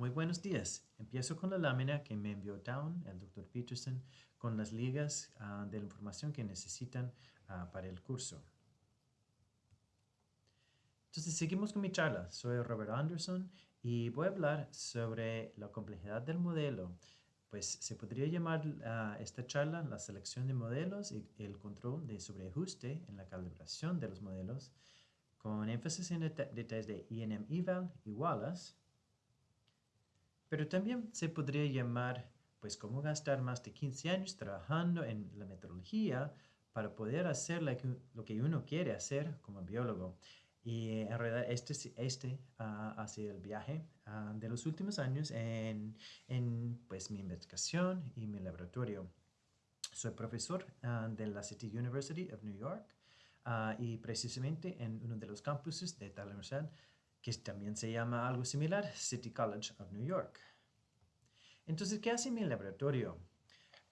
Muy buenos días. Empiezo con la lámina que me envió Down, el Dr. Peterson, con las ligas ah, de la información que necesitan ah, para el curso. Entonces, seguimos con mi charla. Soy Robert Anderson y voy a hablar sobre la complejidad del modelo. Pues se podría llamar a esta charla la selección de modelos y el control de sobreajuste en la calibración de los modelos, con énfasis en detalles de INM Eval y Wallace. Pero también se podría llamar, pues, cómo gastar más de 15 años trabajando en la metodología para poder hacer lo que uno quiere hacer como biólogo. Y en realidad este, este uh, ha sido el viaje ah, de los últimos años en, en, pues, mi investigación y mi laboratorio. Soy profesor ah, de la City University of New York y precisamente en uno de los campuses de tal universidad que también se llama algo similar, City College of New York. Entonces, ¿qué hace mi laboratorio?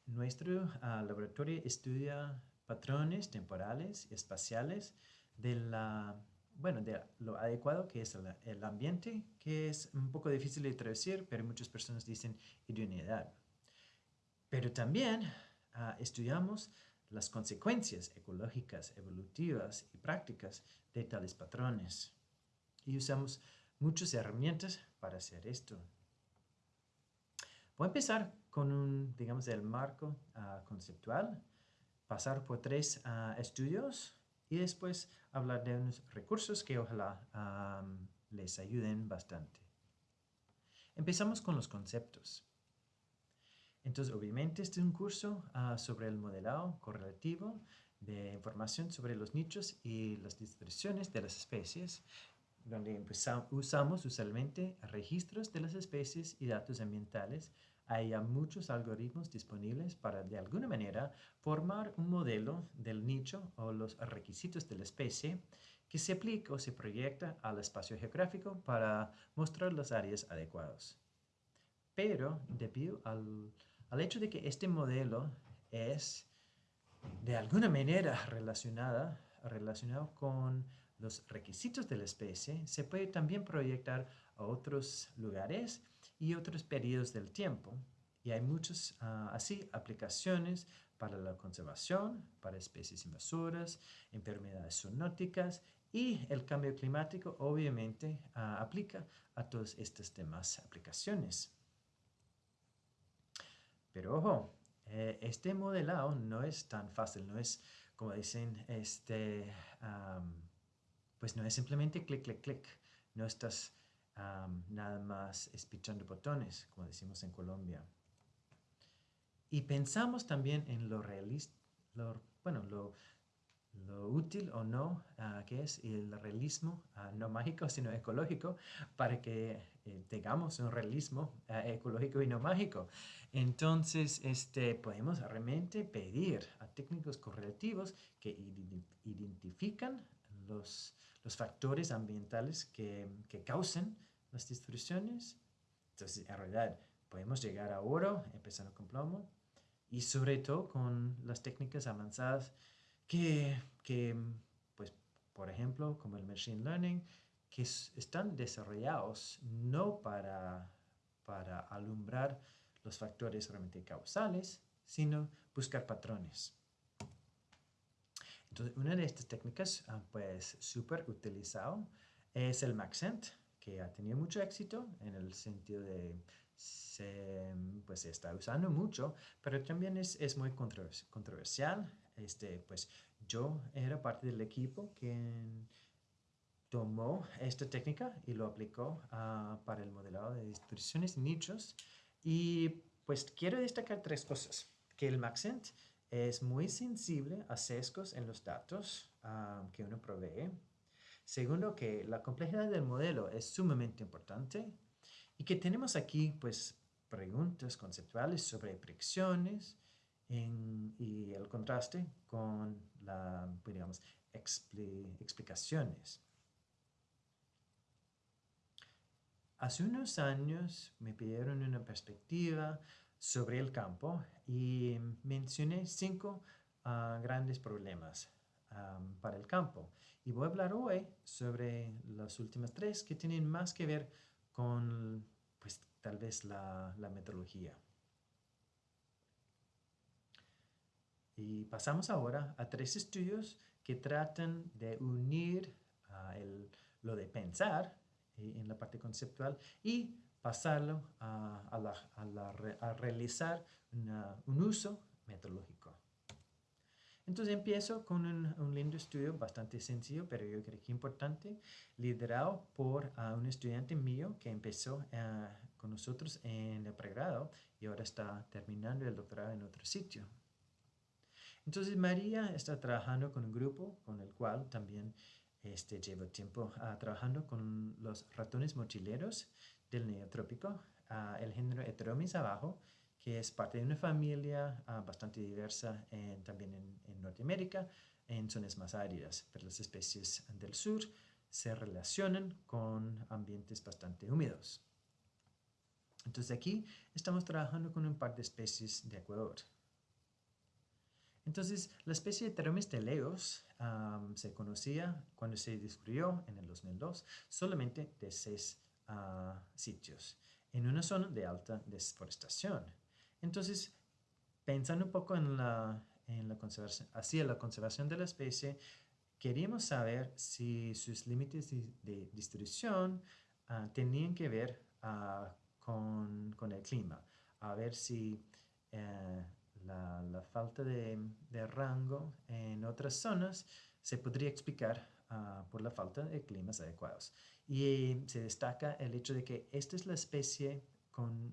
Nuestro laboratorio estudia patrones temporales y espaciales de la bueno, de lo adecuado que es el, ambiente, que es un poco difícil de traducir, pero muchas personas dicen idoneidad. Pero también ah, estudiamos las consecuencias ecológicas, evolutivas y prácticas de tales patrones. Y usamos muchas herramientas para hacer esto. Voy a empezar con un, digamos, el marco ah, conceptual, pasar por tres ah, estudios y después hablar de unos recursos que ojalá les ayuden bastante. Empezamos con los conceptos. Entonces, obviamente, este es un curso ah, sobre el modelado correlativo de información sobre los nichos y las distribuciones de las especies, donde usamos usualmente registros de las especies y datos ambientales hay muchos algoritmos disponibles para de alguna manera formar un modelo del nicho o los requisitos de la especie que se aplica o se proyecta al espacio geográfico para mostrar las áreas adecuadas. Pero debido al, al hecho de que este modelo es de alguna manera relacionada, relacionado con los requisitos de la especie, se puede también proyectar a otros lugares y otros periodos del tiempo. Y hay muchas, ah, así, aplicaciones para la conservación, para especies invasoras, enfermedades zoonóticas y el cambio climático obviamente ah, aplica a todas estas demás aplicaciones. Pero ojo, eh, este modelado no es tan fácil, no es como dicen, este, pues no es simplemente clic, clic, clic. No estás nada más espichando botones, como decimos en Colombia. Y pensamos también en lo realista, bueno, lo, lo, útil o no uh, que es el realismo, ah, no mágico, sino ecológico, para que eh, tengamos un realismo ah, ecológico y no mágico. Entonces, este, podemos realmente pedir a técnicos correlativos que identifican los, los factores ambientales que, que causen las distorsiones. Entonces, en realidad, podemos llegar a oro empezando con plomo y sobre todo con las técnicas avanzadas que, que pues, por ejemplo, como el Machine Learning, que están desarrollados no para, para alumbrar los factores realmente causales, sino buscar patrones. Entonces, una de estas técnicas, ah, pues, súper utilizado es el Maxent, que ha tenido mucho éxito en el sentido de se, pues, se está usando mucho, pero también es, es muy controversial. Este, pues yo era parte del equipo que tomó esta técnica y lo aplicó uh, para el modelado de distribuciones nichos. Y pues quiero destacar tres cosas. Que el Maxent es muy sensible a sesgos en los datos uh, que uno provee. Segundo, que la complejidad del modelo es sumamente importante y que tenemos aquí pues preguntas conceptuales sobre predicciones y el contraste con las pues, digamos, explicaciones. Hace unos años me pidieron una perspectiva sobre el campo y mencioné cinco ah, grandes problemas para el campo. Y voy a hablar hoy sobre las últimas tres que tienen más que ver con, pues, tal vez la, metodología. Y pasamos ahora a tres estudios que tratan de unir ah, lo de pensar eh, en la parte conceptual y pasarlo a, realizar un uso metodológico. Entonces empiezo con un, lindo estudio bastante sencillo, pero yo creo que importante, liderado por un estudiante mío que empezó eh, con nosotros en el pregrado y ahora está terminando el doctorado en otro sitio. Entonces María está trabajando con un grupo con el cual también este, llevo tiempo ah, trabajando con los ratones mochileros del neotrópico, el género Heteromis abajo, que es parte de una familia ah, bastante diversa también en, Norteamérica, en zonas más áridas, pero las especies del sur se relacionan con ambientes bastante húmedos. Entonces aquí estamos trabajando con un par de especies de Ecuador. Entonces, la especie de Pteromis teleos se conocía cuando se descubrió en el 2002 solamente de seis ah, sitios en una zona de alta deforestación. Entonces, pensando un poco en la, en la conservación, hacia la conservación de la especie, queríamos saber si sus límites de, distribución ah, tenían que ver ah, con, con, el clima, a ver si eh, la, la, falta de, de, rango en otras zonas se podría explicar ah, por la falta de climas adecuados. Y se destaca el hecho de que esta es la especie con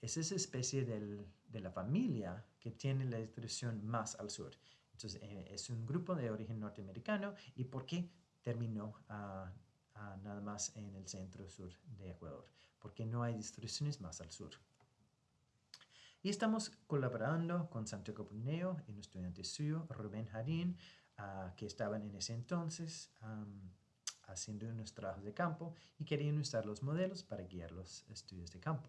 es esa especie de la familia que tiene la distribución más al sur. Entonces, eh, es un grupo de origen norteamericano. ¿Y por qué terminó nada más en el centro-sur de Ecuador? Porque no hay distribuciones más al sur. Y estamos colaborando con Santiago Puneo y un estudiante suyo, Rubén Jarín, ah, que estaban en ese entonces haciendo unos trabajos de campo y querían usar los modelos para guiar los estudios de campo.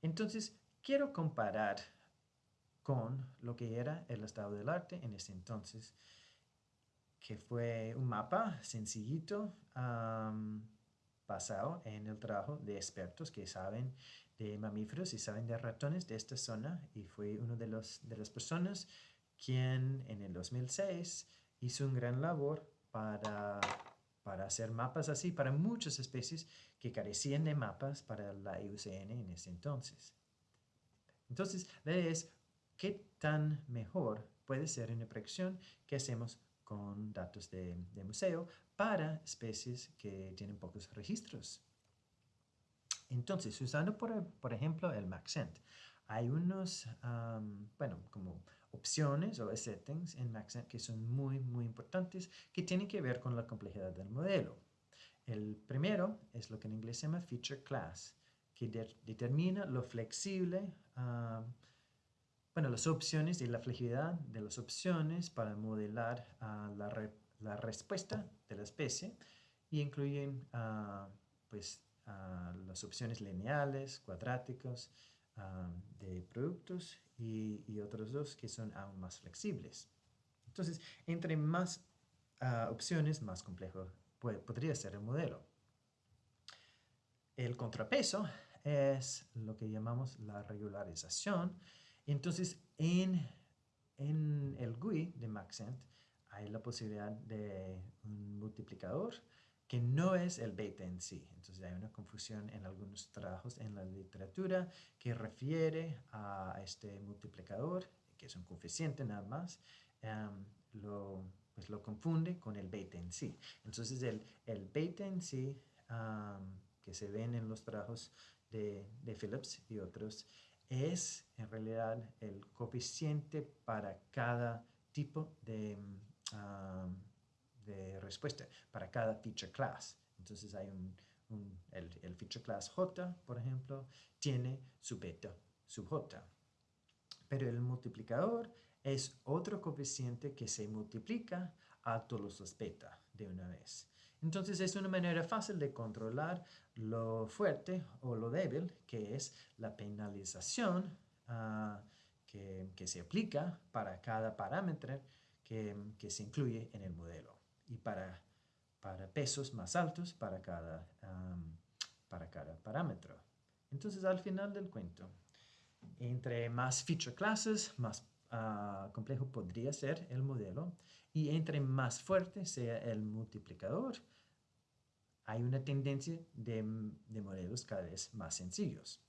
Entonces, quiero comparar con lo que era el estado del arte en ese entonces, que fue un mapa sencillito basado en el trabajo de expertos que saben de mamíferos y saben de ratones de esta zona y fue uno de, de las personas quien en el 2006 hizo un gran labor para, para hacer mapas así para muchas especies que carecían de mapas para la IUCN en ese entonces. Entonces, la idea es qué tan mejor puede ser una predicción que hacemos con datos de, museo para especies que tienen pocos registros. Entonces, usando por, ejemplo el Maxent, hay unos, bueno, como opciones o settings en Maxent que son muy, muy importantes que tienen que ver con la complejidad del modelo. El primero es lo que en inglés se llama feature class, que determina lo flexible, ah, bueno, las opciones y la flexibilidad de las opciones para modelar ah, la, respuesta de la especie y incluyen ah, pues, las opciones lineales, cuadráticos, de productos y, otros dos que son aún más flexibles. Entonces, entre más opciones, más complejo podría ser el modelo. El contrapeso es lo que llamamos la regularización. Entonces, en, en el GUI de Maxent hay la posibilidad de un multiplicador que no es el beta en sí. Entonces hay una confusión en algunos trabajos en la literatura que refiere a este multiplicador, que es un coeficiente nada más. Em, lo pues lo confunde con el beta en sí. Entonces el, el beta en sí, que se ven en los trabajos de, de, Phillips y otros, es en realidad el coeficiente para cada tipo de, de respuesta, para cada feature class. Entonces hay un, el, el, feature class J, por ejemplo, tiene su beta, su J. Pero el multiplicador es otro coeficiente que se multiplica a todos los beta de una vez. Entonces es una manera fácil de controlar lo fuerte o lo débil, que es la penalización ah, que, se aplica para cada parámetro que, se incluye en el modelo y para, para pesos más altos para cada para cada parámetro. Entonces, al final del cuento, entre más feature classes, más ah, complejo podría ser el modelo, y entre más fuerte sea el multiplicador, hay una tendencia de, modelos cada vez más sencillos.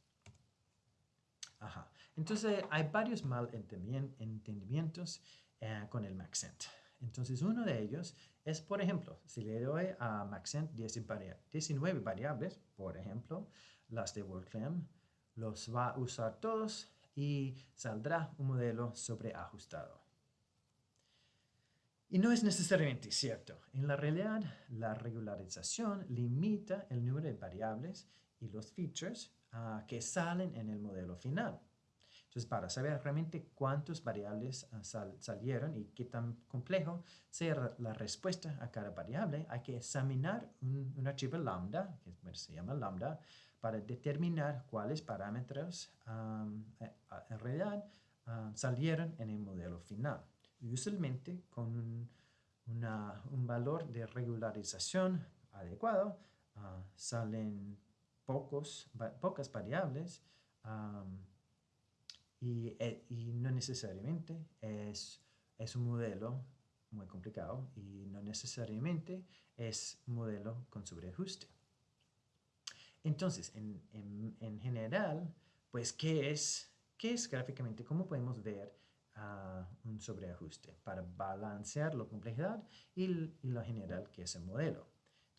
Ajá. Entonces, hay varios malentendimientos eh, con el Maxent. Entonces, uno de ellos es, por ejemplo, si le doy a Maxent 19 variables, por ejemplo, las de WordClam, los va a usar todos y saldrá un modelo sobreajustado. Y no es necesariamente cierto. En la realidad, la regularización limita el número de variables y los features ah, que salen en el modelo final. Entonces, para saber realmente cuántas variables ah, salieron y qué tan complejo sea la respuesta a cada variable, hay que examinar un, archivo lambda, que se llama lambda, para determinar cuáles parámetros eh, en realidad salieron en el modelo final. Usualmente con un, valor de regularización adecuado, ah, salen pocos, pocas variables y, no necesariamente es, es un modelo muy complicado y no necesariamente es modelo con sobreajuste. Entonces, en, en, general, pues, ¿qué es, ¿qué es gráficamente? ¿Cómo podemos ver un sobreajuste para balancear la complejidad y, lo general que es el modelo.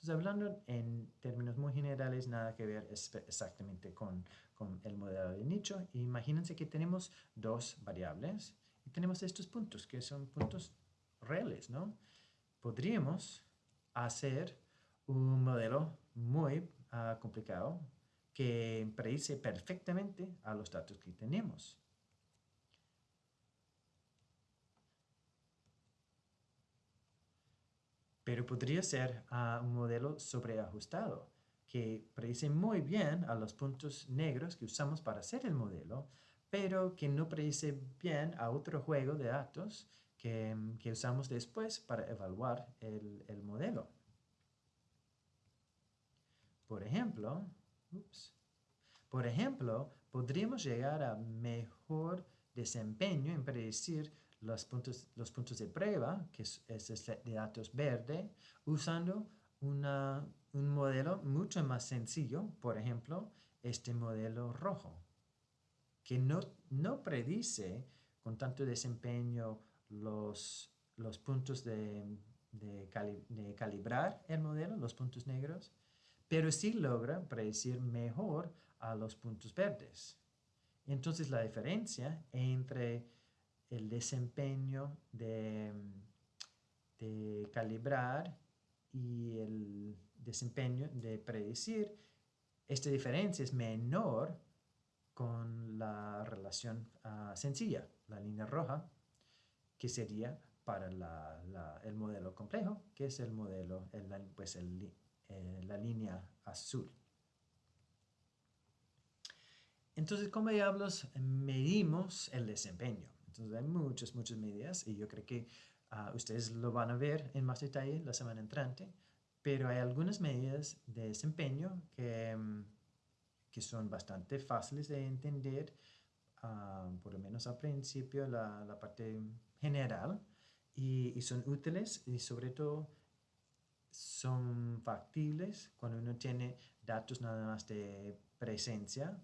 Hablando en términos muy generales, nada que ver exactamente con, el modelo de nicho. Imagínense que tenemos dos variables y tenemos estos puntos, que son puntos reales, ¿no? Podríamos hacer un modelo muy ah, complicado que predice perfectamente a los datos que tenemos. Pero podría ser ah, un modelo sobreajustado que predice muy bien a los puntos negros que usamos para hacer el modelo, pero que no predice bien a otro juego de datos que, usamos después para evaluar el, el modelo. Por ejemplo, por ejemplo, podríamos llegar a mejor desempeño en predecir los puntos, los puntos de prueba, que es, este de datos verde, usando una, un modelo mucho más sencillo, por ejemplo, este modelo rojo, que no, no predice con tanto desempeño los, los puntos de, de, de calibrar el modelo, los puntos negros, pero sí logra predecir mejor a los puntos verdes. Entonces la diferencia entre el desempeño de, calibrar y el desempeño de predecir, esta diferencia es menor con la relación ah, sencilla, la línea roja, que sería para el modelo complejo, que es el modelo, el, pues eh, la línea azul. Entonces, ¿cómo diablos medimos el desempeño? Entonces hay muchas, muchas medidas y yo creo que ah, ustedes lo van a ver en más detalle la semana entrante, pero hay algunas medidas de desempeño que, mm, que son bastante fáciles de entender, ah, por lo menos al principio, la, la parte general, y, y, son útiles y sobre todo son factibles cuando uno tiene datos nada más de presencia,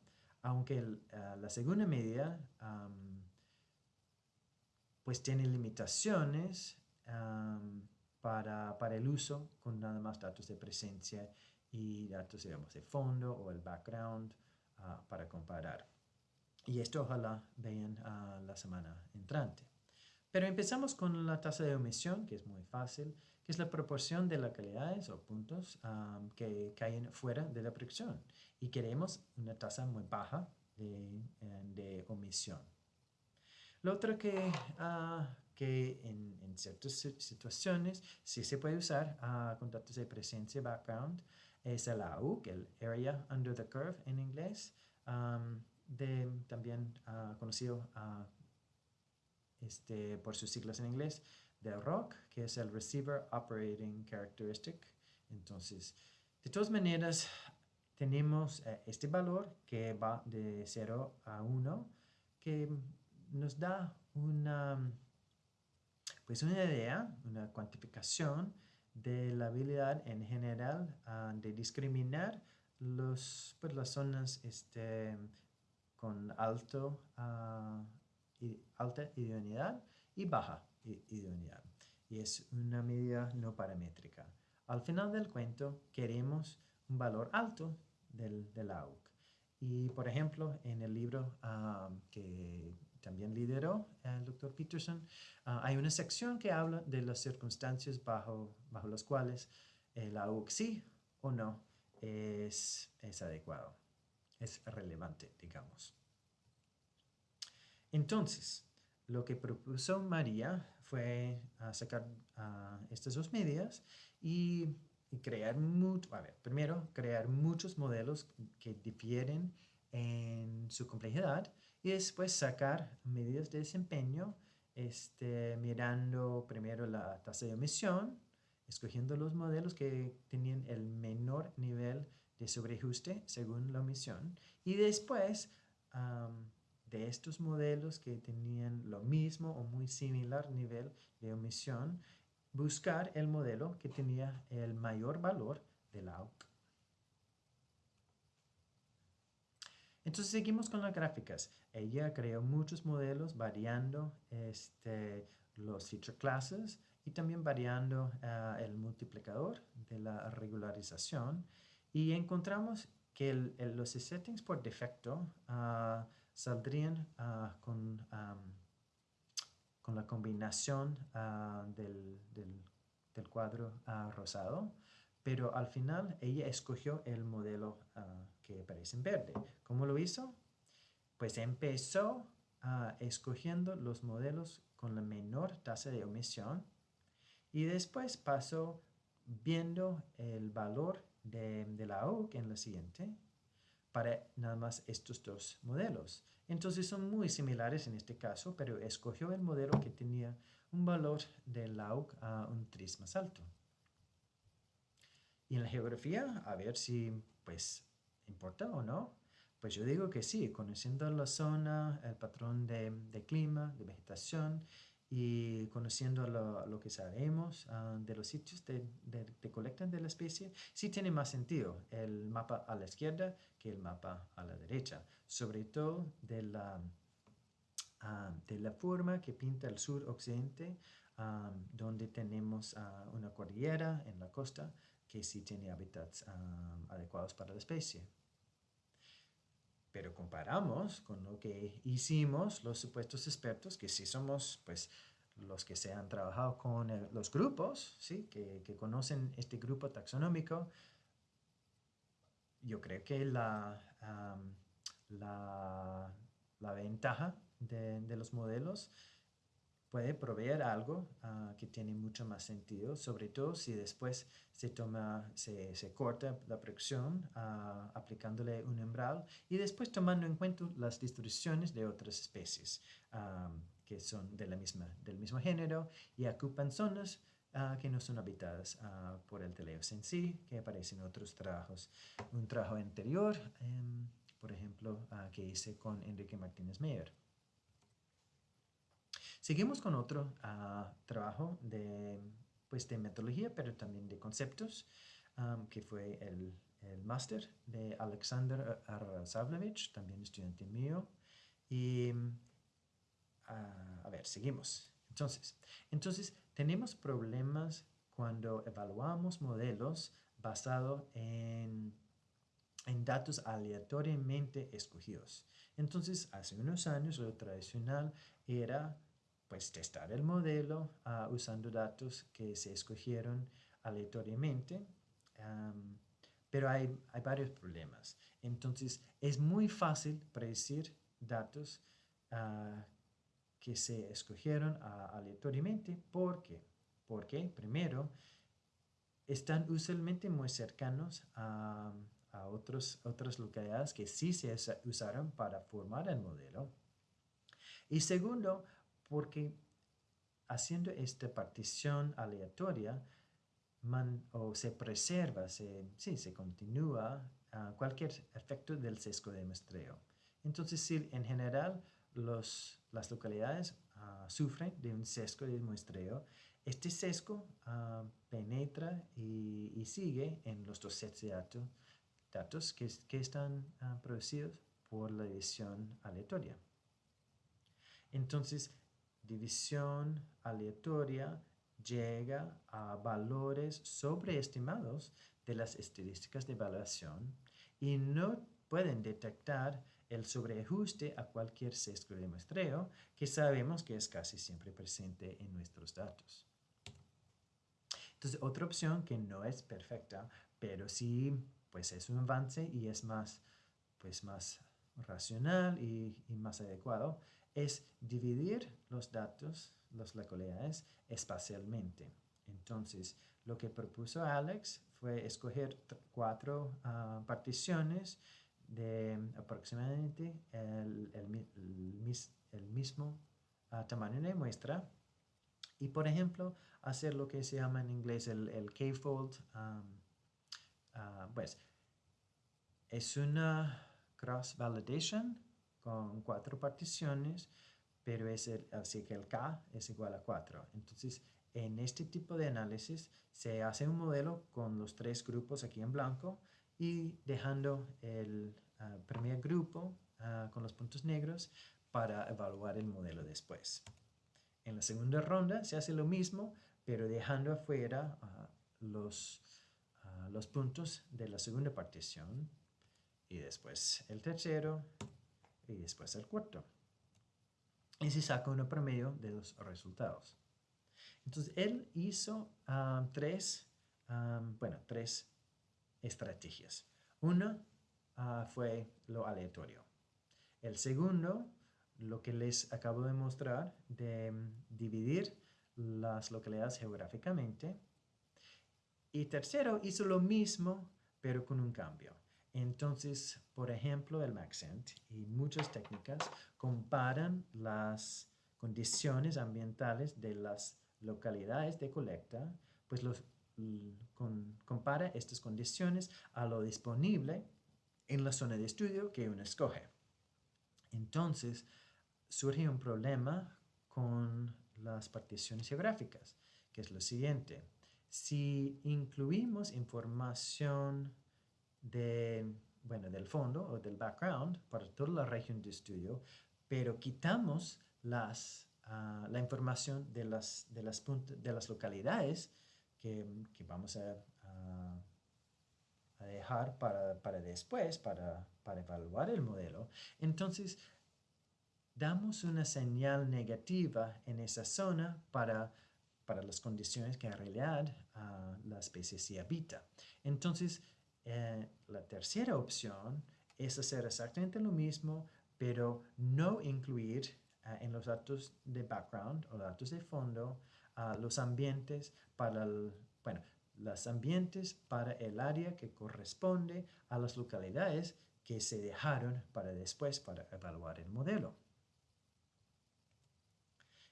aunque ah, la segunda medida pues tiene limitaciones para, el uso con nada más datos de presencia y datos, digamos, de fondo o el background ah, para comparar. Y esto ojalá vean ah, la semana entrante. Pero empezamos con la tasa de omisión, que es muy fácil, que es la proporción de localidades o puntos que caen fuera de la predicción. Y queremos una tasa muy baja de, eh, de omisión. Lo otro que, uh, que en, en, ciertas situaciones sí se puede usar uh, con datos de presencia background es el AUC, el Area Under the Curve en inglés, um, de, también uh, conocido este, por sus siglas en inglés, de ROC, que es el Receiver Operating Characteristic. Entonces, de todas maneras, tenemos eh, este valor que va de 0 a 1, que nos da una, pues una idea, una cuantificación de la habilidad en general ah, de discriminar pues las zonas este, con alto, uh, alta idoneidad y baja idoneidad. Y es una medida no paramétrica. Al final del cuento queremos un valor alto del, del AUC. Y por ejemplo, en el libro ah, que también lideró el doctor Peterson, ah, hay una sección que habla de las circunstancias bajo, bajo las cuales AUC sí o no es, es adecuado, es relevante, digamos. Entonces, lo que propuso María fue ah, sacar estas dos medidas y y crear, mucho, a ver, primero, crear muchos modelos que difieren en su complejidad y después sacar medidas de desempeño este, mirando primero la tasa de emisión, escogiendo los modelos que tenían el menor nivel de sobreajuste según la emisión y después de estos modelos que tenían lo mismo o muy similar nivel de emisión, buscar el modelo que tenía el mayor valor de la AUC. Entonces seguimos con las gráficas. Ella creó muchos modelos variando este, los feature classes y también variando ah, el multiplicador de la regularización. Y encontramos que los settings por defecto ah, saldrían ah, con con la combinación ah, del, del, cuadro rosado, pero al final ella escogió el modelo que aparece en verde. ¿Cómo lo hizo? Pues empezó escogiendo los modelos con la menor tasa de omisión y después pasó viendo el valor de, de la OC en la siguiente para nada más estos dos modelos. Entonces son muy similares en este caso, pero escogió el modelo que tenía un valor de LAUC a un tris más alto. Y en la geografía, a ver si pues importa o no. Pues yo digo que sí, conociendo la zona, el patrón de, clima, de vegetación y conociendo lo, que sabemos ah, de los sitios de, de, de, colecta de la especie, sí tiene más sentido el mapa a la izquierda que el mapa a la derecha, sobre todo de la, ah, de la forma que pinta el sur-occidente, ah, donde tenemos una cordillera en la costa que sí tiene hábitats adecuados para la especie. Pero comparamos con lo que hicimos los supuestos expertos, que sí somos pues los que se han trabajado con los grupos, ¿sí? que, conocen este grupo taxonómico, yo creo que la, la, ventaja de, los modelos puede proveer algo ah, que tiene mucho más sentido, sobre todo si después se toma, se, se corta la producción uh, aplicándole un umbral y después tomando en cuenta las distribuciones de otras especies que son de la misma, del mismo género y ocupan zonas uh, que no son habitadas por el teleos en sí, que aparecen en otros trabajos. Un trabajo anterior, um, por ejemplo, que hice con Enrique Martínez Meyer. Seguimos con otro uh, trabajo de, pues, de metodología, pero también de conceptos, que fue el, el máster de Alexander Arazavlevich, también estudiante mío. Y, uh, a ver, seguimos. Entonces, entonces, tenemos problemas cuando evaluamos modelos basados en, en datos aleatoriamente escogidos. Entonces, hace unos años lo tradicional era pues testar el modelo ah, usando datos que se escogieron aleatoriamente, pero hay, hay, varios problemas. Entonces, es muy fácil predecir datos uh, que se escogieron uh, aleatoriamente. ¿Por qué? Porque, primero, están usualmente muy cercanos a, a otros, otras localidades que sí se usaron para formar el modelo. Y segundo, porque haciendo esta partición aleatoria, o se preserva, se, sí, se continúa cualquier efecto del sesgo de muestreo. Entonces, si en general los, las localidades ah, sufren de un sesgo de muestreo, este sesgo ah, penetra y, sigue en los dos sets de datos, datos que, que están producidos por la división aleatoria. Entonces, división aleatoria llega a valores sobreestimados de las estadísticas de evaluación y no pueden detectar el sobreajuste a cualquier sesgo de muestreo que sabemos que es casi siempre presente en nuestros datos. Entonces, otra opción que no es perfecta, pero sí pues es un avance y es más, pues, más racional y, y más adecuado, es dividir los datos, las localidades, espacialmente. Entonces, lo que propuso Alex fue escoger cuatro ah, particiones de aproximadamente el, el, mismo ah, tamaño de muestra y, por ejemplo, hacer lo que se llama en inglés el, el K-fold. Ah, pues, es una cross-validation con cuatro particiones, pero es el, así que el K es igual a 4. Entonces, en este tipo de análisis se hace un modelo con los tres grupos aquí en blanco y dejando el ah, primer grupo ah, con los puntos negros para evaluar el modelo después. En la segunda ronda se hace lo mismo, pero dejando afuera ah, los, los puntos de la segunda partición y después el tercero y después el cuarto. Y se saca un promedio de los resultados. Entonces, él hizo tres, bueno, tres estrategias. Una ah, fue lo aleatorio. El segundo, lo que les acabo de mostrar, de mm, dividir las localidades geográficamente. Y tercero, hizo lo mismo, pero con un cambio. Entonces, por ejemplo, el Maxent y muchas técnicas comparan las condiciones ambientales de las localidades de colecta, pues los, compara estas condiciones a lo disponible en la zona de estudio que uno escoge. Entonces, surge un problema con las particiones geográficas, que es lo siguiente. Si incluimos información de, bueno, del fondo o del background para toda la región de estudio, pero quitamos las, ah, la información de las, de las, de las localidades que, que vamos a, a, dejar para, para después, para, para evaluar el modelo. Entonces, damos una señal negativa en esa zona para, para las condiciones que en realidad uh, la especie se habita. Entonces, eh, la tercera opción es hacer exactamente lo mismo, pero no incluir eh, en los datos de background o datos de fondo los ambientes para el, bueno, los ambientes para el área que corresponde a las localidades que se dejaron para después para evaluar el modelo.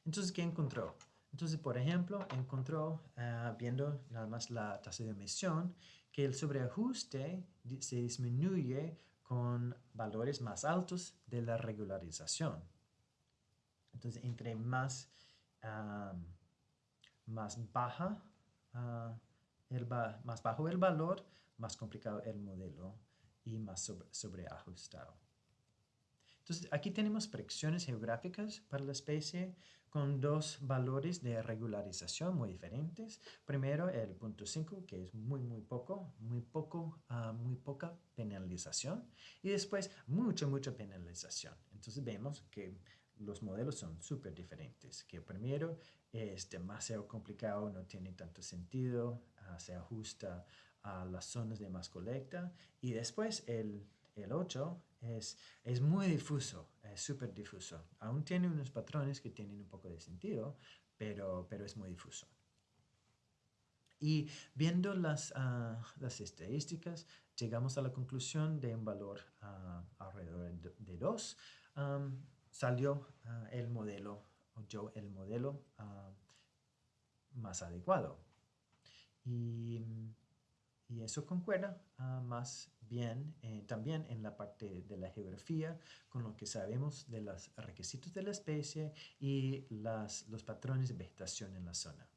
Entonces, ¿qué encontró? Entonces, por ejemplo, encontró, eh, viendo nada más la tasa de emisión, que el sobreajuste se disminuye con valores más altos de la regularización. Entonces, entre más, más, baja, ah, el más bajo el valor, más complicado el modelo y más sobreajustado. Entonces, aquí tenemos predicciones geográficas para la especie con dos valores de regularización muy diferentes. Primero, el punto 5, que es muy, muy poco, muy poco, uh, muy poca penalización. Y después, mucha, mucha penalización. Entonces, vemos que los modelos son súper diferentes. Que primero es demasiado complicado, no tiene tanto sentido, uh, se ajusta a las zonas de más colecta. Y después, el, el 8 es, es muy difuso, es súper difuso. Aún tiene unos patrones que tienen un poco de sentido, pero, pero es muy difuso. Y viendo las, ah, las estadísticas, llegamos a la conclusión de un valor uh, alrededor de 2. salió ah, el modelo, yo el modelo más adecuado. Y, y eso concuerda ah, más bien eh, también en la parte de la geografía, con lo que sabemos de los requisitos de la especie y las, los patrones de vegetación en la zona.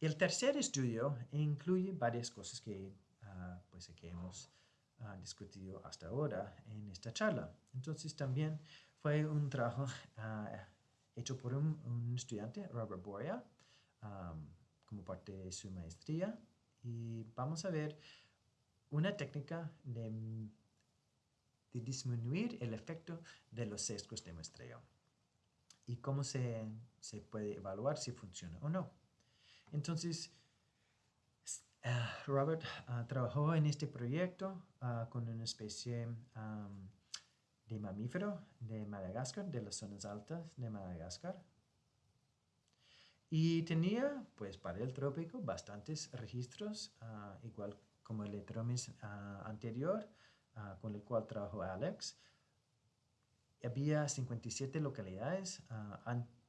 El tercer estudio incluye varias cosas que, ah, pues, que hemos ah, discutido hasta ahora en esta charla. Entonces también fue un trabajo hecho por un, estudiante, Robert Boria, como parte de su maestría. Y vamos a ver una técnica de, disminuir el efecto de los sesgos de muestreo y cómo se, puede evaluar si funciona o no. Entonces, ah, Robert ah, trabajó en este proyecto ah, con una especie de mamífero de Madagascar, de las zonas altas de Madagascar. Y tenía, pues para el trópico, bastantes registros, uh, igual como el Etromis uh, anterior, uh, con el cual trabajó Alex. Había 57 localidades,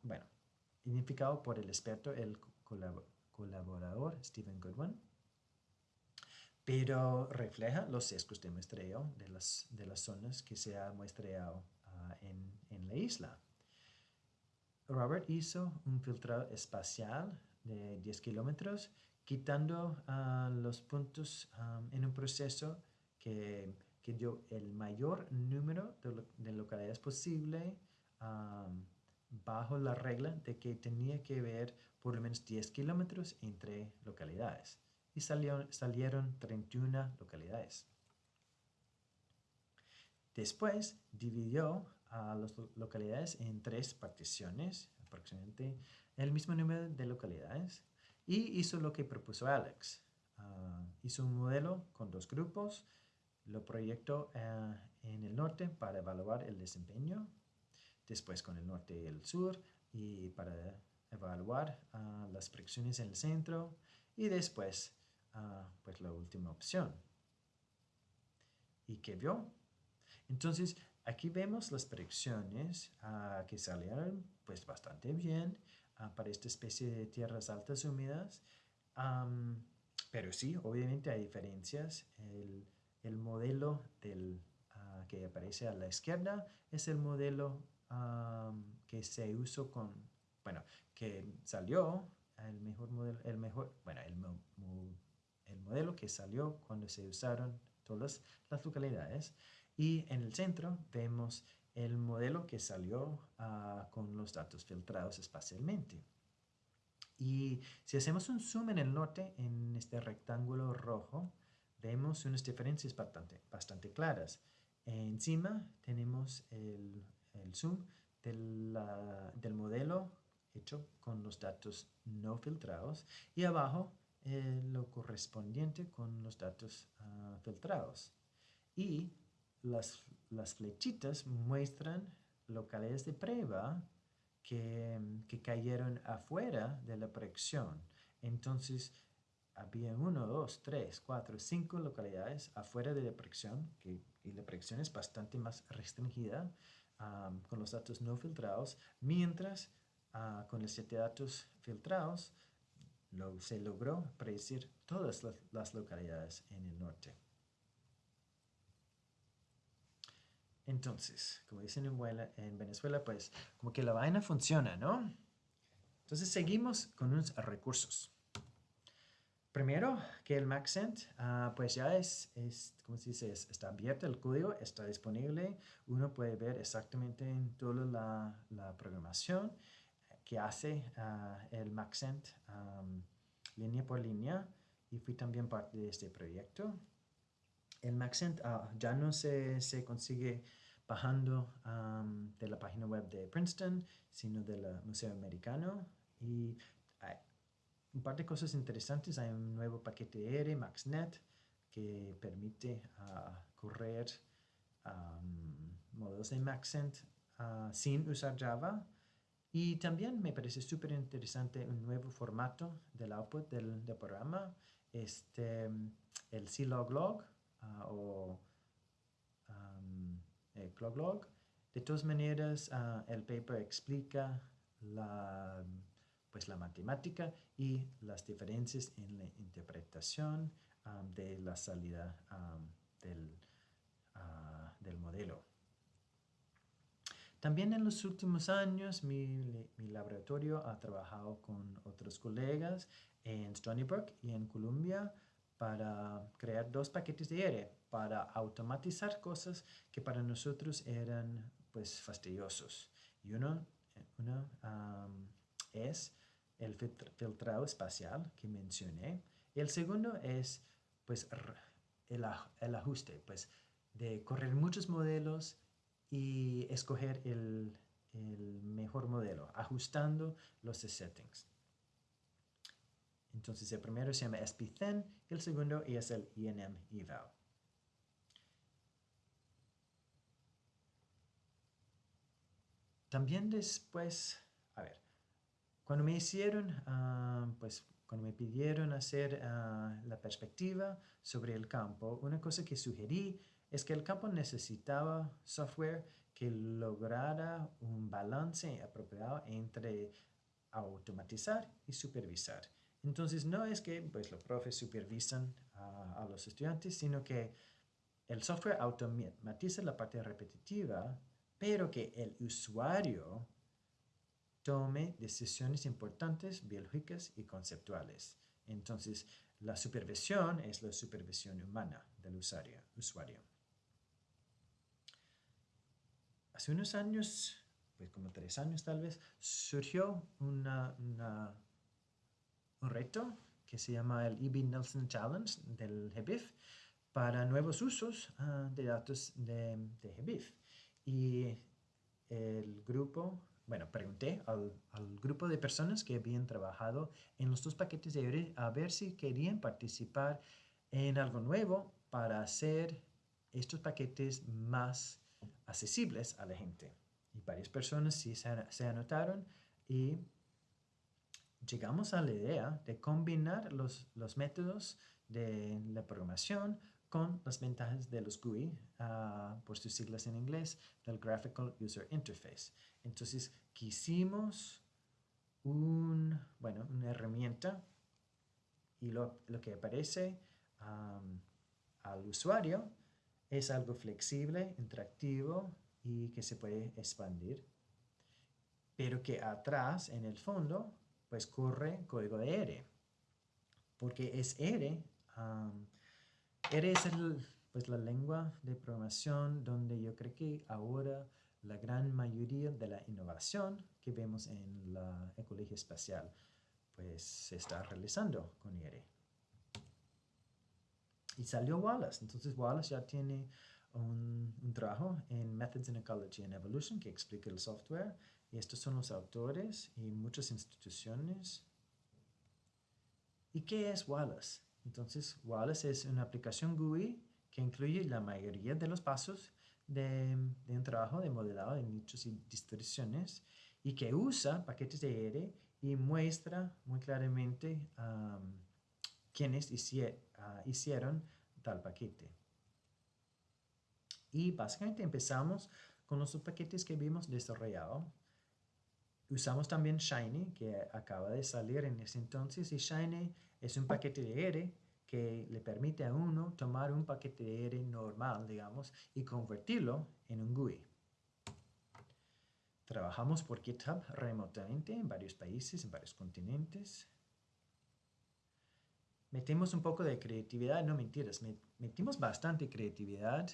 bueno, identificado por el experto, el colaborador Stephen Goodwin, pero refleja los sesgos de muestreo de las, de las zonas que se ha muestreado en, en la isla. Robert hizo un filtrado espacial de 10 kilómetros, quitando ah, los puntos en un proceso que, dio el mayor número de, localidades posible bajo la regla de que tenía que haber por lo menos 10 kilómetros entre localidades. Y salieron, salieron 31 localidades. Después dividió a las localidades en tres particiones, aproximadamente el mismo número de localidades, y hizo lo que propuso Alex. Ah, hizo un modelo con dos grupos, lo proyectó ah, en el norte para evaluar el desempeño, después con el norte y el sur, y para evaluar ah, las fricciones en el centro, y después, pues la última opción. ¿Y qué vio? Entonces, Aquí vemos las predicciones ah, que salieron pues bastante bien ah, para esta especie de tierras altas húmedas. pero sí, obviamente hay diferencias. El, modelo del, ah, que aparece a la izquierda es el modelo que se usó con, bueno, que salió, el mejor modelo, el mejor, bueno, el, el modelo que salió cuando se usaron todas las localidades. Y en el centro vemos el modelo que salió ah, con los datos filtrados espacialmente. Y si hacemos un zoom en el norte, en este rectángulo rojo, vemos unas diferencias bastante, bastante claras. Encima tenemos el, zoom del, modelo hecho con los datos no filtrados y abajo eh, lo correspondiente con los datos ah, filtrados. Y las, las flechitas muestran localidades de prueba que, que, cayeron afuera de la proyección. Entonces, había uno, dos, tres, cuatro, cinco localidades afuera de la proyección, que, y la proyección es bastante más restringida con los datos no filtrados, mientras uh, con los siete datos filtrados lo, se logró predecir todas las localidades en el norte. Entonces, como dicen en Venezuela, pues como que la vaina funciona, ¿no? Entonces seguimos con unos recursos. Primero, que el Maxent, uh, pues ya es, es, como se dice, está abierto el código, está disponible. Uno puede ver exactamente en toda la, programación que hace ah, el Maxent línea por línea y fui también parte de este proyecto. El Maxent ah, ya no se, se consigue bajando de la página web de Princeton, sino del Museo Americano. Y hay un par de cosas interesantes. Hay un nuevo paquete R, MaxNet, que permite ah, correr modelos de Maxent uh, sin usar Java. Y también me parece súper interesante un nuevo formato del output del, programa, este, el cloglog uh, o eh, De todas maneras, ah, el paper explica la, pues la matemática y las diferencias en la interpretación de la salida del, ah, del modelo. También en los últimos años mi, laboratorio ha trabajado con otros colegas en Stony Brook y en Columbia para crear dos paquetes de R para automatizar cosas que para nosotros eran pues fastidiosos. Y uno, uno es el filtrado espacial que mencioné. El segundo es pues el, el ajuste, pues de correr muchos modelos y escoger el, mejor modelo, ajustando los settings. Entonces el primero se llama SPThen y el segundo es el INM eval. También después, a ver, cuando me hicieron, ah, pues cuando me pidieron hacer ah, la perspectiva sobre el campo, una cosa que sugerí es que el campo necesitaba software que lograra un balance apropiado entre automatizar y supervisar. Entonces, no es que pues, los profes supervisan a, a los estudiantes, sino que el software automatiza la parte repetitiva, pero que el usuario tome decisiones importantes, biológicas y conceptuales. Entonces, la supervisión es la supervisión humana del usuario. usuario. hace unos años, pues como tres años tal vez, surgió una, un reto que se llama el E.B. Nelson Challenge del GBIF para nuevos usos ah, de datos de, de GBIF. Y el grupo, bueno, pregunté al, al, grupo de personas que habían trabajado en los dos paquetes de IORI a ver si querían participar en algo nuevo para hacer estos paquetes más accesibles a la gente. Y varias personas sí se, anotaron y llegamos a la idea de combinar los, los, métodos de la programación con las ventajas de los GUI, ah, por sus siglas en inglés, del Graphical User Interface. Entonces, quisimos un, bueno, una herramienta y lo, lo que aparece al usuario es algo flexible, interactivo y que se puede expandir, pero que atrás, en el fondo, pues corre código de R, porque es R, R es pues la lengua de programación donde yo creo que ahora la gran mayoría de la innovación que vemos en la ecología espacial pues se está realizando con R. Y salió Wallace. Entonces Wallace ya tiene un, trabajo en Methods in Ecology and Evolution que explica el software. Y estos son los autores y muchas instituciones. ¿Y qué es Wallace? Entonces Wallace es una aplicación GUI que incluye la mayoría de los pasos de, un trabajo de modelado de nichos y distribuciones y que usa paquetes de R y muestra muy claramente quiénes ah, hicieron tal paquete. Y básicamente empezamos con los paquetes que vimos desarrollado. Usamos también Shiny, que acaba de salir en ese entonces, y Shiny es un paquete de R que le permite a uno tomar un paquete de R normal, digamos, y convertirlo en un GUI. Trabajamos por GitHub remotamente en varios países, en varios continentes metimos un poco de creatividad, no mentiras, metimos bastante creatividad.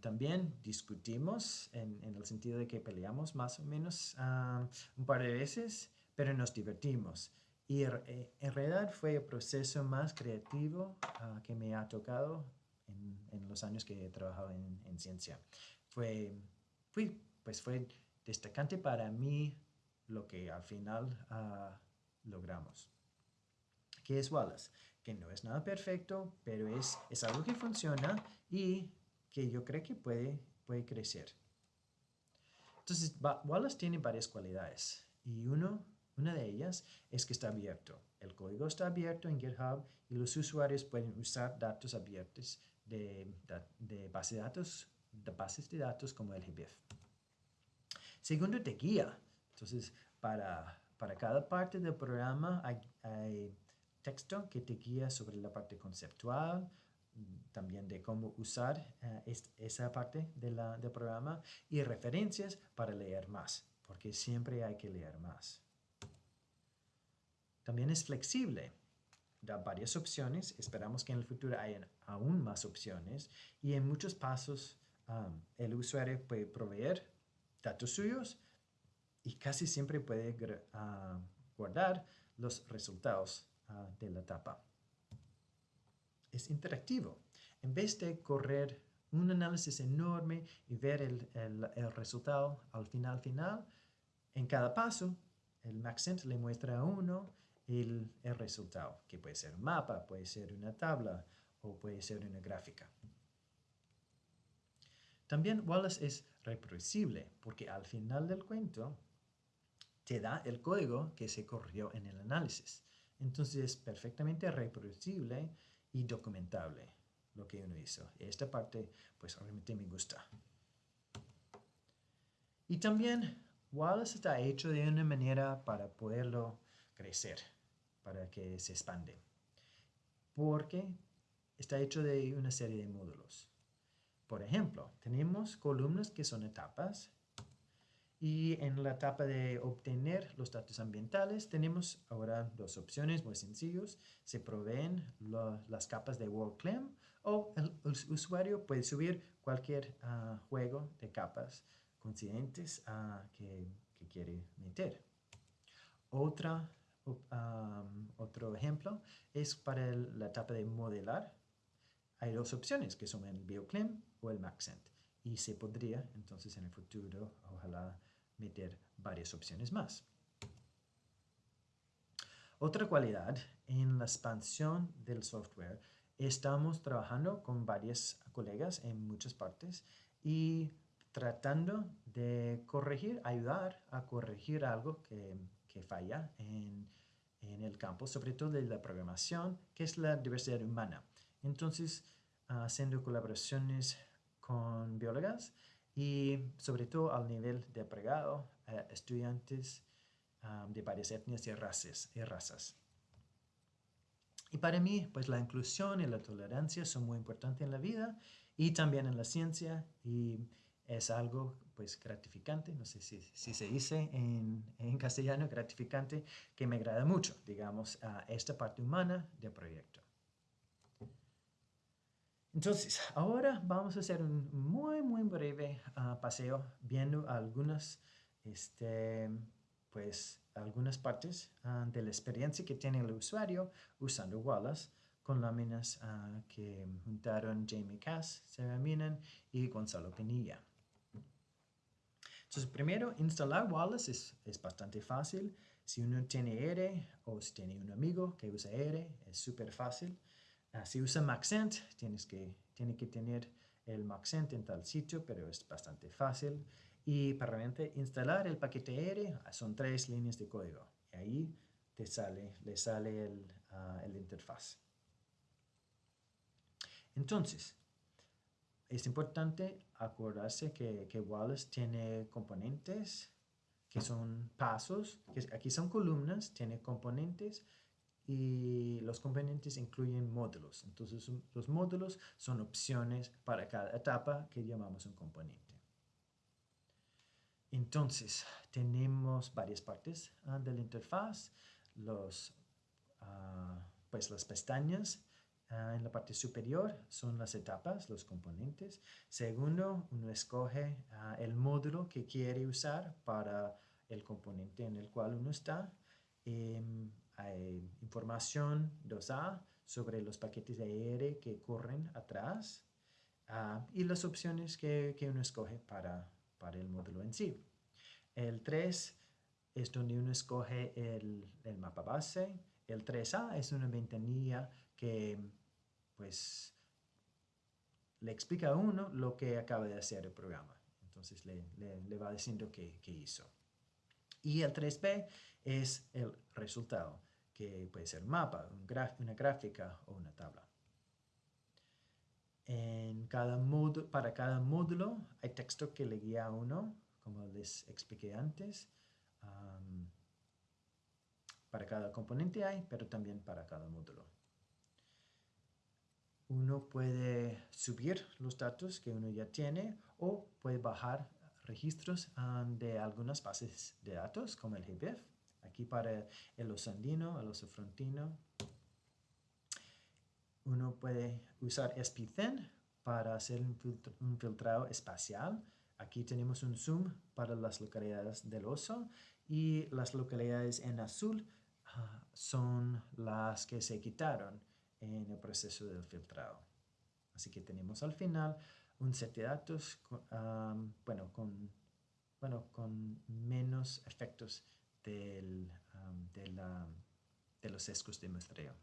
También discutimos en, el sentido de que peleamos más o menos un par de veces, pero nos divertimos. Y en realidad fue el proceso más creativo ah, que me ha tocado en, los años que he trabajado en, ciencia. Fue, fue, pues fue destacante para mí lo que al final ah, logramos. ¿Qué es Wallace? Que no es nada perfecto, pero es, es algo que funciona y que yo creo que puede, puede crecer. Entonces, Wallace tiene varias cualidades y uno, una de ellas es que está abierto. El código está abierto en GitHub y los usuarios pueden usar datos abiertos de, de, base de datos, de bases de datos como el GBIF. Segundo, te guía. Entonces, para para cada parte del programa hay, texto que te guía sobre la parte conceptual, también de cómo usar eh, esa parte del programa y referencias para leer más, porque siempre hay que leer más. También es flexible, da varias opciones, esperamos que en el futuro haya aún más opciones y en muchos pasos el usuario puede proveer datos suyos y casi siempre puede uh, guardar los resultados uh, de la etapa. Es interactivo. En vez de correr un análisis enorme y ver el, el resultado al final final, en cada paso el Maxent le muestra a uno el, resultado, que puede ser un mapa, puede ser una tabla o puede ser una gráfica. También Wallace es reproducible porque al final del cuento te da el código que se corrió en el análisis. Entonces es perfectamente reproducible y documentable lo que uno hizo. Esta parte pues realmente me gusta. Y también Wallace está hecho de una manera para poderlo crecer para que se expande. Porque está hecho de una serie de módulos. Por ejemplo, tenemos columnas que son etapas y en la etapa de obtener los datos ambientales tenemos ahora dos opciones muy sencillas. Se proveen las capas de WorldClam o el, usuario puede subir cualquier ah, juego de capas coincidentes uh, que, que quiere meter. Otra otro ejemplo es para la etapa de modelar. Hay dos opciones que son el BioClim o el Maxent. Y se podría entonces en el futuro, ojalá, meter varias opciones más. Otra cualidad en la expansión del software, estamos trabajando con varios colegas en muchas partes y tratando de corregir, ayudar a corregir algo que que falla en, el campo, sobre todo de la programación, que es la diversidad humana. Entonces, haciendo colaboraciones con biólogas y sobre todo al nivel de apregado, estudiantes de varias etnias y razas, y razas. Y para mí, pues la inclusión y la tolerancia son muy importantes en la vida y también en la ciencia y es algo pues gratificante, no sé si, se dice en, castellano, gratificante, que me agrada mucho, digamos, a esta parte humana del proyecto. Entonces, ahora vamos a hacer un muy, muy breve ah, paseo viendo algunas, este, pues, algunas partes ah, de la experiencia que tiene el usuario usando Wallace con láminas uh, que juntaron Jamie Cass, Sarah Minan y Gonzalo Pinilla. Entonces, primero, instalar Wallace es, bastante fácil. Si uno tiene R o si tiene un amigo que usa R, es súper fácil. Ah, si usa Maxent, tienes que, tiene que tener el Maxent en tal sitio, pero es bastante fácil. Y para instalar el paquete R, ah, son tres líneas de código. Y ahí te sale, le sale el, uh, el interfaz. Entonces, es importante acordarse que, que, Wallace tiene componentes que son pasos, que aquí son columnas, tiene componentes y los componentes incluyen módulos. Entonces los módulos son opciones para cada etapa que llamamos un componente. Entonces tenemos varias partes ah, de la interfaz, los, uh, pues las pestañas, Ah, en la parte superior son las etapas, los componentes. Segundo, uno escoge ah, el módulo que quiere usar para el componente en el cual uno está. Em, hay información 2A sobre los paquetes de AR que corren atrás ah, y las opciones que, que, uno escoge para, para el módulo en sí. El 3 es donde uno escoge el, el mapa base. El 3A es una ventanilla que pues le explica a uno lo que acaba de hacer el programa. Entonces le, le, va diciendo qué, qué, hizo. Y el 3B es el resultado, que puede ser mapa, un una gráfica o una tabla. En cada módulo, para cada módulo hay texto que le guía a uno, como les expliqué antes. Para cada componente hay, pero también para cada módulo. Uno puede subir los datos que uno ya tiene o puede bajar registros um, de algunas bases de datos como el GBIF. Aquí para el oso andino, el oso frontino. Uno puede usar SPThin para hacer un, filtrado espacial. Aquí tenemos un zoom para las localidades del oso y las localidades en azul ah, son las que se quitaron en el proceso del filtrado. Así que tenemos al final un set de datos bueno, con, bueno, con menos efectos de, los sesgos de muestreo.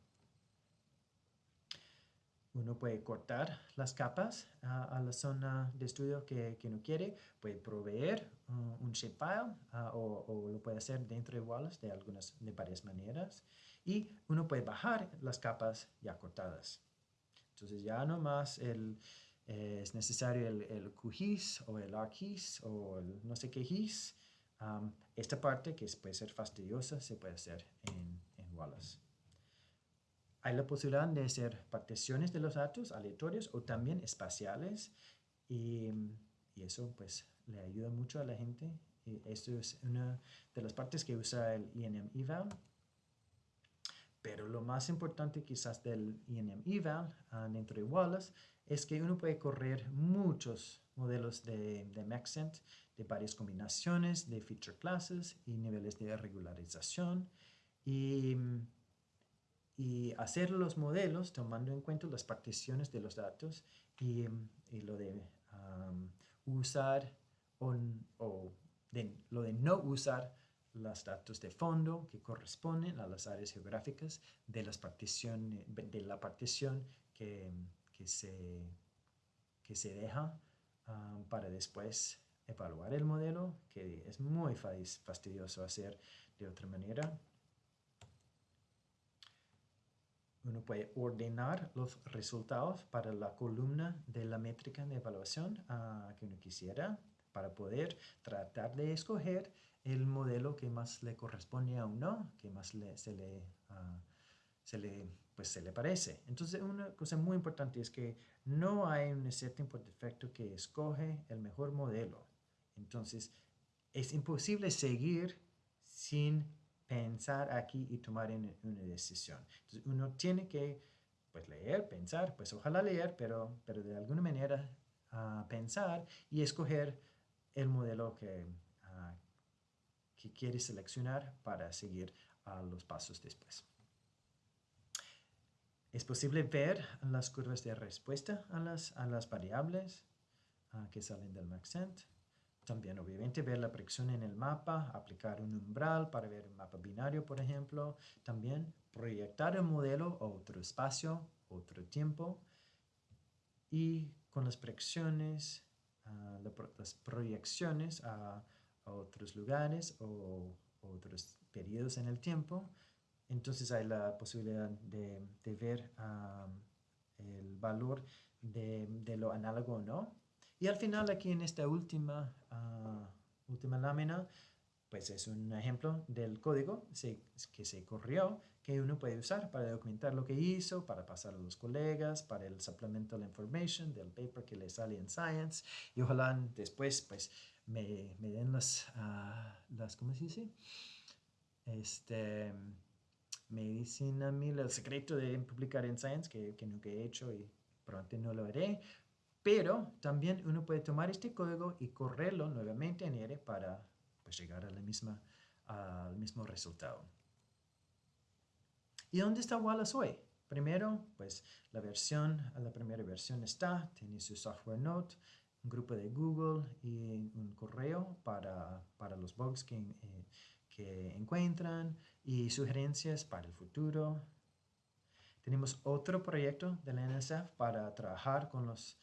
Uno puede cortar las capas a la zona de estudio que, que uno quiere, puede proveer uh, un shapefile uh, o, lo puede hacer dentro de Wallace de, algunas, de varias maneras y uno puede bajar las capas ya cortadas. Entonces ya no más el, es necesario el, el QGIS o el ArcGIS o el no sé qué GIS. Esta parte que puede ser fastidiosa se puede hacer en, en Wallace. Hay la posibilidad de hacer particiones de los datos aleatorios o también espaciales y, y eso pues le ayuda mucho a la gente. Y esto es una de las partes que usa el INM eval. Pero lo más importante quizás del INM eval uh, dentro de Wallace es que uno puede correr muchos modelos de, de Maxent de varias combinaciones de feature classes y niveles de regularización. Y y hacer los modelos tomando en cuenta las particiones de los datos y, y lo de usar o, de, lo de no usar los datos de fondo que corresponden a las áreas geográficas de, las particiones, de la partición que, que, se, que se deja para después evaluar el modelo, que es muy fastidioso hacer de otra manera. uno puede ordenar los resultados para la columna de la métrica de evaluación uh, que uno quisiera para poder tratar de escoger el modelo que más le corresponde a uno, que más le, se, le, uh, se, le, pues se le parece. Entonces, una cosa muy importante es que no hay un setting por defecto que escoge el mejor modelo. Entonces, es imposible seguir sin pensar aquí y tomar una decisión. Entonces uno tiene que pues leer, pensar, pues ojalá leer, pero, pero de alguna manera uh, pensar y escoger el modelo que, uh, que quiere seleccionar para seguir uh, los pasos después. Es posible ver las curvas de respuesta a las, a variables que salen del Maxent. También, obviamente, ver la predicción en el mapa, aplicar un umbral para ver un mapa binario, por ejemplo. También proyectar el modelo a otro espacio, otro tiempo. Y con las predicciones, ah, las proyecciones a, otros lugares o otros periodos en el tiempo, entonces hay la posibilidad de, ver el valor de, lo análogo o no. Y al final aquí en esta última, ah, lámina, pues es un ejemplo del código que se corrió que uno puede usar para documentar lo que hizo, para pasar a los colegas, para el supplemental information del paper que le sale en Science y ojalá después pues me, me den las, uh, las, ¿cómo se dice? Este, me dicen a mí el secreto de publicar en Science que, que nunca he hecho y pronto no lo haré, pero también uno puede tomar este código y correrlo nuevamente en R para pues, llegar a la misma, al mismo resultado. ¿Y dónde está Wallace hoy? Primero, pues la versión, la primera versión está, tiene su software note, un grupo de Google y un correo para, para los bugs que, eh, que encuentran y sugerencias para el futuro. Tenemos otro proyecto de la NSF para trabajar con los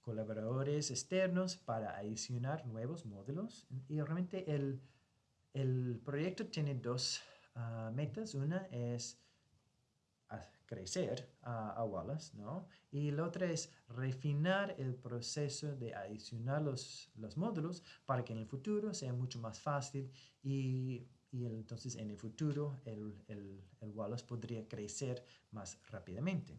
colaboradores externos para adicionar nuevos módulos. Y realmente el, el proyecto tiene dos ah, metas. Una es crecer a Wallace, ¿no? Y la otra es refinar el proceso de adicionar los, los módulos para que en el futuro sea mucho más fácil y, y entonces en el futuro el, el, el Wallace podría crecer más rápidamente.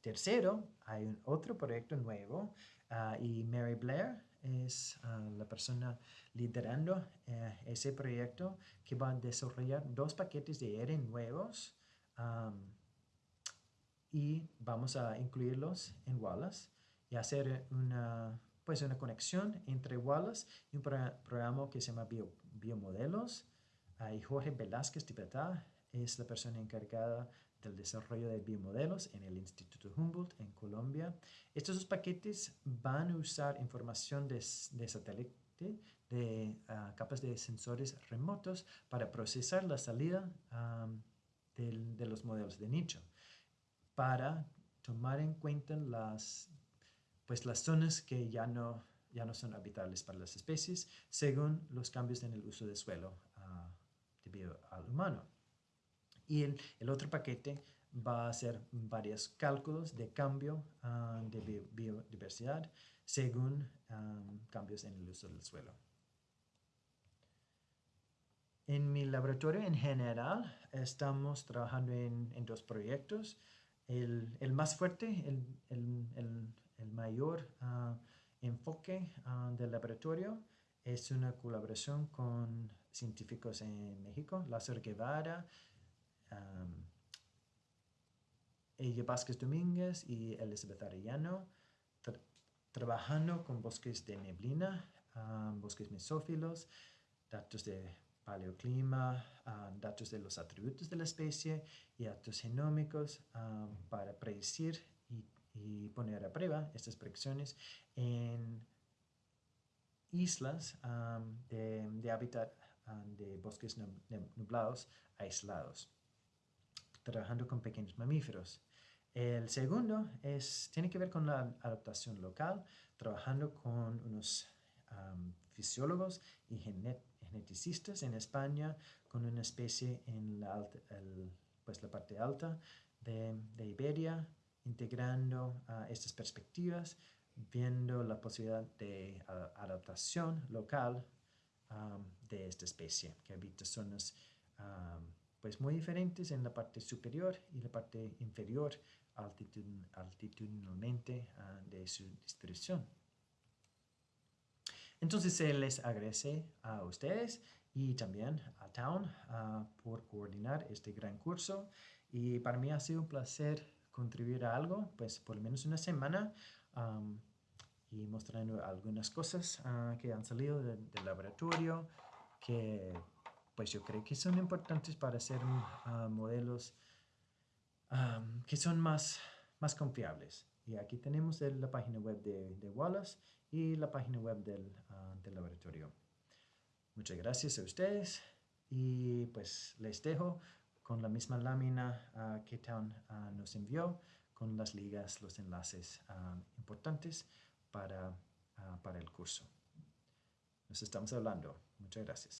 Tercero, hay un otro proyecto nuevo ah, y Mary Blair es ah, la persona liderando eh, ese proyecto que va a desarrollar dos paquetes de R nuevos y vamos a incluirlos en Wallace y hacer una, pues una conexión entre Wallace y un programa que se llama Biomodelos. y Jorge Velázquez Tibetá es la persona encargada del desarrollo de biomodelos en el Instituto Humboldt en Colombia. Estos dos paquetes van a usar información de, satélite, de ah, capas de sensores remotos para procesar la salida de los modelos de nicho, para tomar en cuenta las, pues las zonas que ya no, ya no son habitables para las especies según los cambios en el uso del suelo uh, debido al humano. Y el, el, otro paquete va a hacer varios cálculos de cambio ah, de biodiversidad según cambios en el uso del suelo. En mi laboratorio en general estamos trabajando en, dos proyectos. El, el, más fuerte, el mayor ah, enfoque uh, del laboratorio es una colaboración con científicos en México, Lázaro Guevara, um, ella Vázquez Domínguez y Elizabeth Arellano, trabajando con bosques de neblina, bosques mesófilos, datos de paleoclima, datos de los atributos de la especie y datos genómicos para predecir y, poner a prueba estas predicciones en islas de, hábitat de bosques nublados aislados, trabajando con pequeños mamíferos. El segundo es, tiene que ver con la adaptación local, trabajando con unos fisiólogos y geneticistas en España, con una especie en la, pues la parte alta de, Iberia, integrando estas perspectivas, viendo la posibilidad de adaptación local de esta especie, que habita zonas pues muy diferentes en la parte superior y la parte inferior altitudinalmente ah, de su distribución. Entonces se les agradece a ustedes y también a Town ah, por coordinar este gran curso y para mí ha sido un placer contribuir a algo, pues por lo menos una semana y mostrando algunas cosas ah, que han salido del laboratorio que pues yo creo que son importantes para hacer modelos que son más, más confiables. Y aquí tenemos la página web de, Wallace y la página web del, ah, del, laboratorio. Muchas gracias a ustedes y pues les dejo con la misma lámina uh, que Town ah, nos envió con las ligas, los enlaces importantes para, para el curso. Nos estamos hablando. Muchas gracias.